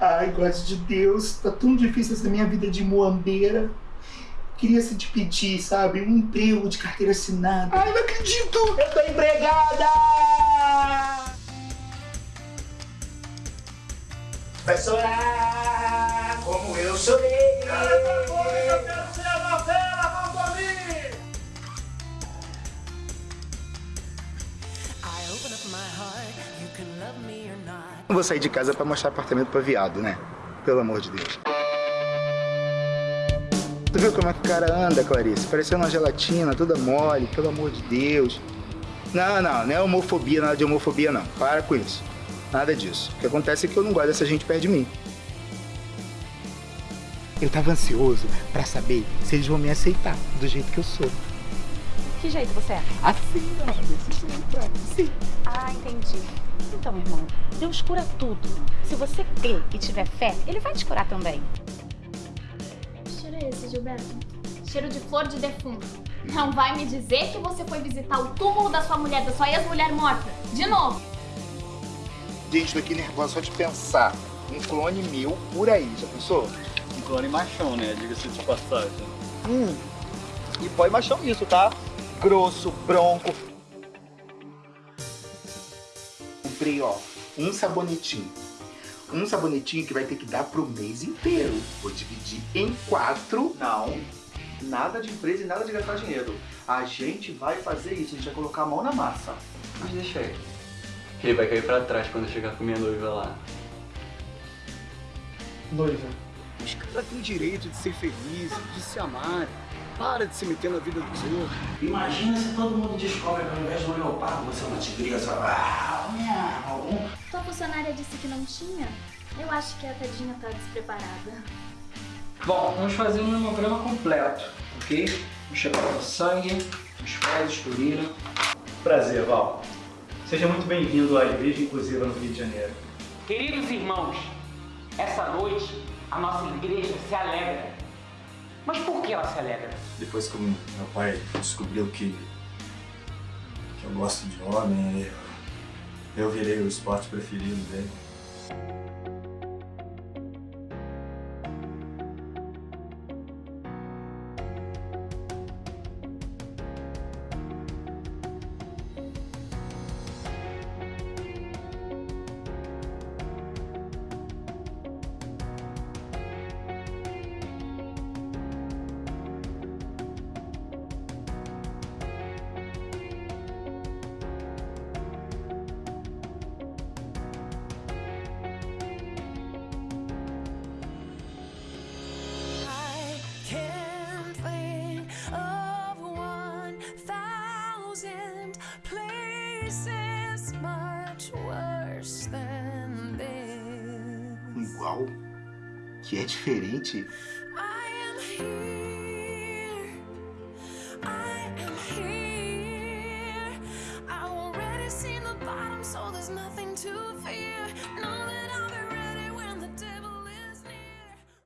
Ai, gosto de Deus, tá tão difícil essa minha vida de muambeira. Queria se te pedir, sabe, um emprego de carteira assinada. Ai, não acredito! Eu tô empregada! Vai chorar como eu chorei. Eu quero ser Não vou sair de casa pra mostrar apartamento pra viado, né? Pelo amor de Deus. Tu viu como é que o cara anda, Clarice? Parecendo uma gelatina, toda mole, pelo amor de Deus. Não, não, não é homofobia, nada de homofobia, não. Para com isso. Nada disso. O que acontece é que eu não gosto dessa gente perto de mim. Eu tava ansioso pra saber se eles vão me aceitar do jeito que eu sou. Que jeito você é? Assim, ó, desse jeito, assim. Ah, entendi. Então, irmão, Deus cura tudo. Se você crer e tiver fé, Ele vai te curar também. Que cheiro é esse, Gilberto? Cheiro de flor de defunto. Não vai me dizer que você foi visitar o túmulo da sua mulher, da sua ex-mulher morta. De novo. Gente, tô aqui nervosa só de pensar. Um clone meu por aí, já pensou? Um clone machão, né? Diga-se de passagem. Hum. E põe machão nisso, tá? Grosso, bronco. Comprei, ó, um sabonetinho. Um sabonetinho que vai ter que dar pro mês inteiro. Vou dividir em quatro. Não, nada de empresa e nada de gastar dinheiro. A gente vai fazer isso, a gente vai colocar a mão na massa. Mas deixa ele. Ele vai cair pra trás quando eu chegar com minha noiva lá. Noiva. Os caras têm direito de ser felizes, de se amar. Para de se meter na vida dos outros. Imagina se todo mundo descobre que ao invés de um leopardo você é uma tigresa. Ah. Tua funcionária disse que não tinha? Eu acho que a tadinha tá despreparada. Bom, vamos fazer um hemograma completo, ok? Vamos checar o sangue, os fezes, urina. Prazer, Val. Seja muito bem-vindo à Igreja Inclusiva no Rio de Janeiro. Queridos irmãos, essa noite a nossa igreja se alegra. Mas por que ela se alegra? Depois que meu pai descobriu que, que eu gosto de homem, eu, eu virei o esporte preferido dele. Places much worse than this. Igual. Que é diferente. I am here. I am here. I've already seen the bottom, so there's nothing to fear. Know that I'll be